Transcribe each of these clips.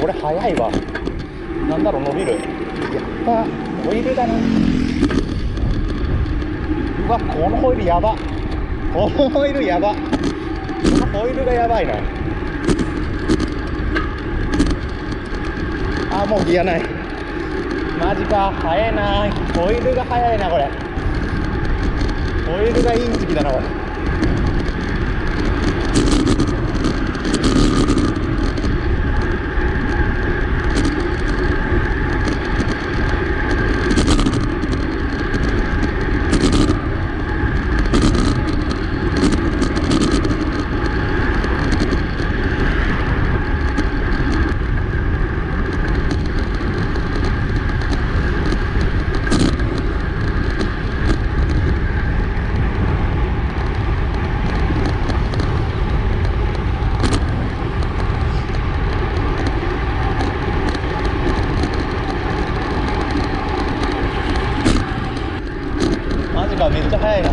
これ速いわ。なんだろう伸びる。やっぱホイールだなうわこのホイールやば。このホイールやば。このホイールがやばいな。あもうギアない。マジか速いなホイールが速いなこれ。ホイールがいい時期だなこれ。ジかめっちゃ速いな。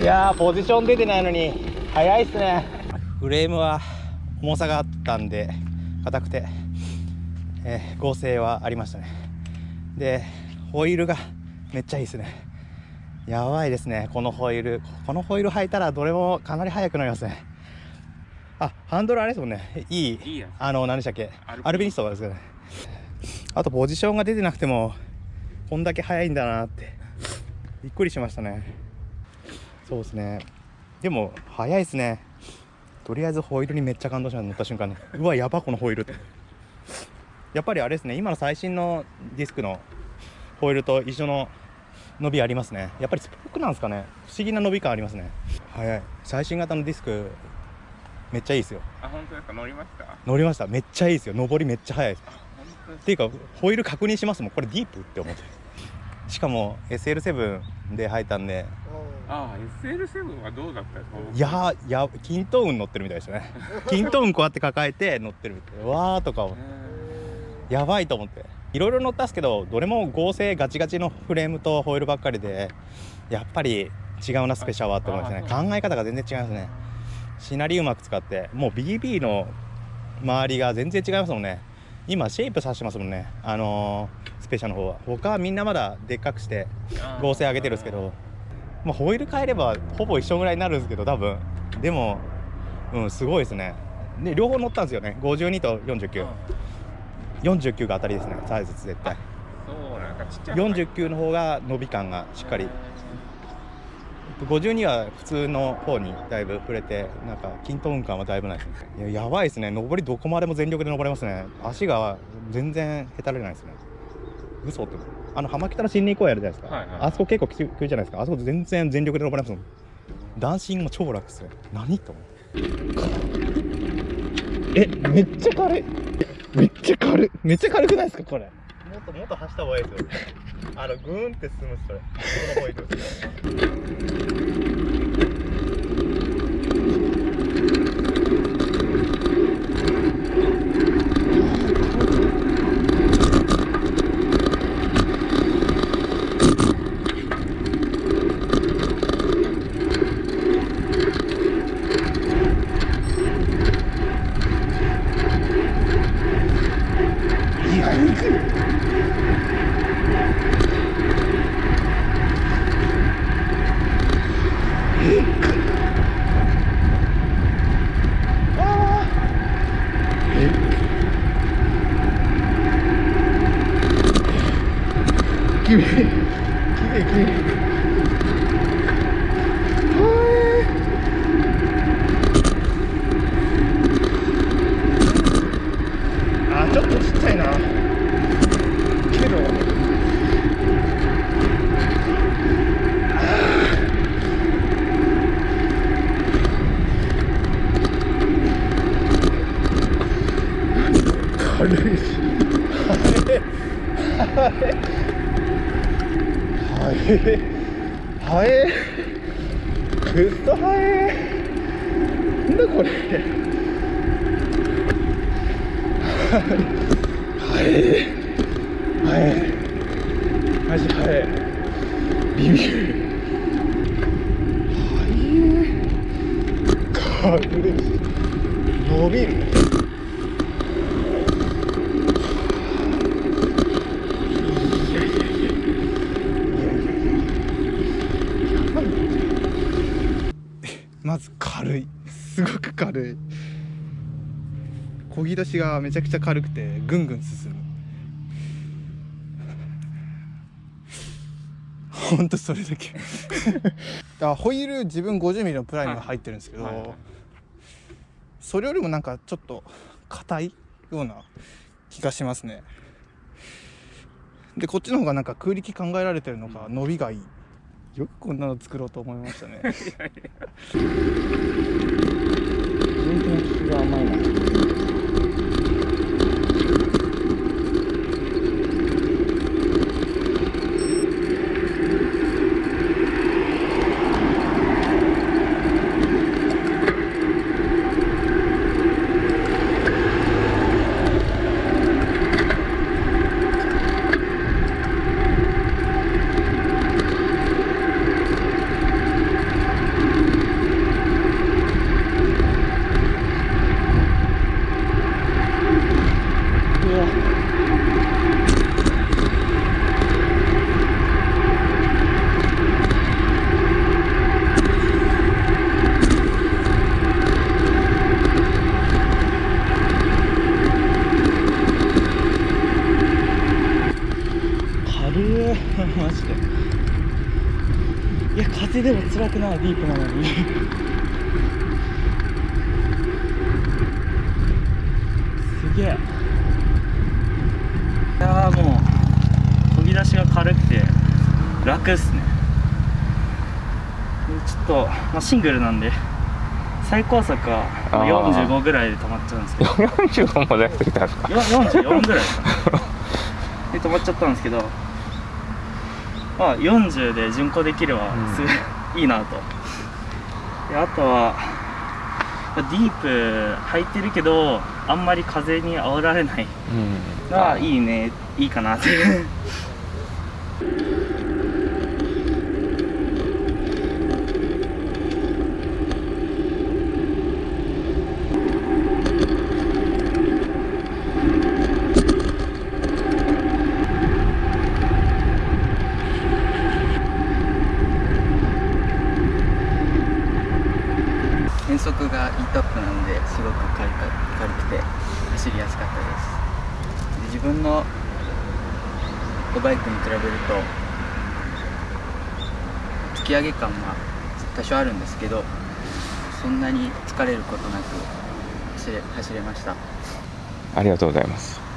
いやーポジション出てないのに速いっすね。フレームは重さがあったんで硬くて、えー合成はありましたね。でホイールがめっちゃいいですね。やばいですねこのホイール。このホイール履いたらどれもかなり速くなりますね。あハンドルあれですもんね。いいあの何でしたっけ？アルピニアルピニストですよね。あとポジションが出てなくてもこんだけ速いんだなって。びっくりしましたね。そうですね。でも速いですねとりあえずホイールにめっちゃ感動しました乗った瞬間にうわやばこのホイールって。やっぱりあれですね今の最新のディスクのホイールと一緒の伸びありますね。やっぱりスポークなんですかね。不思議な伸び感ありますね。速い。最新型のディスクめっちゃいいですよ。あ本当ですか？乗りました？乗りました。めっちゃいいですよ。上りめっちゃ速いですっていうかホイール確認しますもん。これディープって思ってしかも SL7 で履いたんで。ああ SL7 はどうだったですいや均等運乗ってるみたいでしたね。均等運こうやって抱えて乗ってるみたい。なわーとかえやばいと思って。いろいろ乗ったんですけどどれも合成ガチガチのフレームとホイールばっかりでやっぱり違うなスペシャルはって思いましたね。あ考え方が全然違いますね。シナリうまく使ってもう BB の周りが全然違いますもんね今シェイプさしてますもんね。あのースペシャルの方は。他はみんなまだでっかくしてー。合成上げてるんですけど。まあ、ホイール変えればほぼ一緒ぐらいになるんですけど多分。でもうんすごいですね。で両方乗ったんですよね。52とうん。4949 49が当たりですね。サイズ絶対。そうなんかちっちゃいのが49の方が伸び感がしっかり52は普通の方にだいぶ触れてなんか均等運感はだいぶないですね。いややばいですね。上りどこまでも全力で登れますね。足が全然へたれないですね。嘘ってあの浜北の森林公園あるじゃないですか、はいはいあそこ結構きついじゃないですか。あそこ全然全力で登れますもん。ダンシングも超楽ですよ何と思ってえめっちゃ軽い。めっちゃ軽い。めっちゃ軽くないですかこれもっともっと走った方がいいですよ。あのグーンって進むそれ。この方行くいや行くあーえきれいきれいきれいあーちょっとちっちゃいなけど軽いし。はいはいはえくっそはえなんだこれはえはえマジはえビビるはえ軽い伸びるまず軽い。すごく軽い。漕ぎ出しがめちゃくちゃ軽くてぐんぐん進む。ほんとそれだけ。あホイール自分 50mm のプライムが入ってるんですけど、はいはいはい。それよりもなんかちょっと硬いような気がしますね。でこっちの方がなんか空力考えられてるのか伸びがいいよくこんなの作ろうと思いましたね全然気が甘いなうわ マジで。いや風でも辛くないディープなのに。すげえ。いやーもう飛び出しが軽くて楽っすね。でちょっと、まあ、シングルなんで最高速はまああー。45ぐらいで止まっちゃうんですけど。45も出してきたんですか？よ44ぐらいかな。で止まっちゃったんですけどまあ40で巡航できればうん。すごいいいなと。であとはまあディープ入ってるけどあんまり風に煽られないうん。のはいいねいいかなって変速が E トップなんですごく軽か軽くて走りやすかったです。で自分のバイクに比べると突き上げ感が多少あるんですけどそんなに疲れることなく走れ走れました。ありがとうございます。